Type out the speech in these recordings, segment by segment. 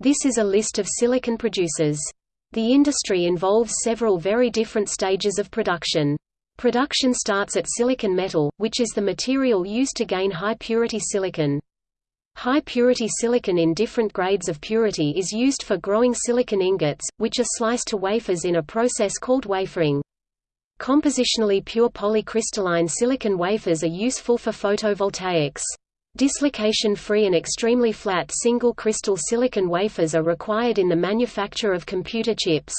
This is a list of silicon producers. The industry involves several very different stages of production. Production starts at silicon metal, which is the material used to gain high-purity silicon. High-purity silicon in different grades of purity is used for growing silicon ingots, which are sliced to wafers in a process called wafering. Compositionally pure polycrystalline silicon wafers are useful for photovoltaics. Dislocation-free and extremely flat single-crystal silicon wafers are required in the manufacture of computer chips.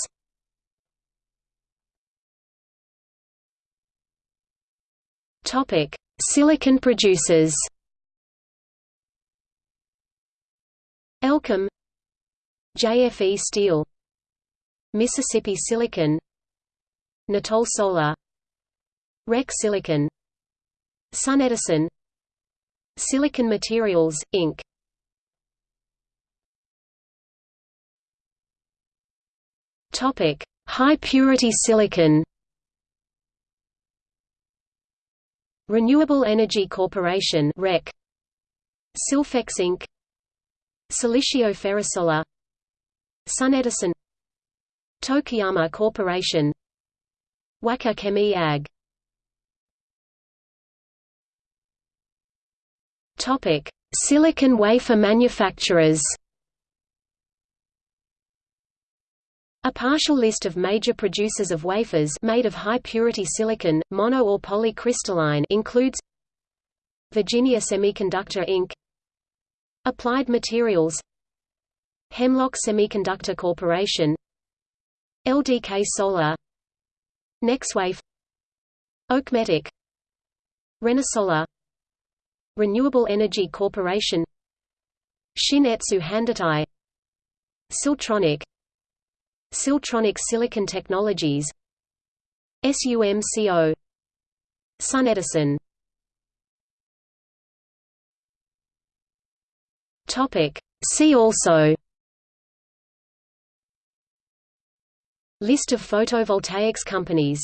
Silicon producers Elkem, JFE Steel Mississippi Silicon Nitol Solar REC Silicon SunEdison Silicon Materials, Inc. Topic: High purity silicon. Renewable Energy Corporation (REC), Silfex Inc., Silicio Ferrosolar SunEdison Tokuyama Corporation Wacker Chemie AG Topic: Silicon wafer manufacturers. A partial list of major producers of wafers made of high-purity silicon, mono or polycrystalline includes Virginia Semiconductor Inc. Applied Materials Hemlock Semiconductor Corporation LDK Solar Nextwave Okmetic Renesolar Renewable Energy Corporation. Shin Etsu Handotai Siltronic. Siltronic Silicon Technologies. SUMCO SunEdison Topic. See also. List of photovoltaics companies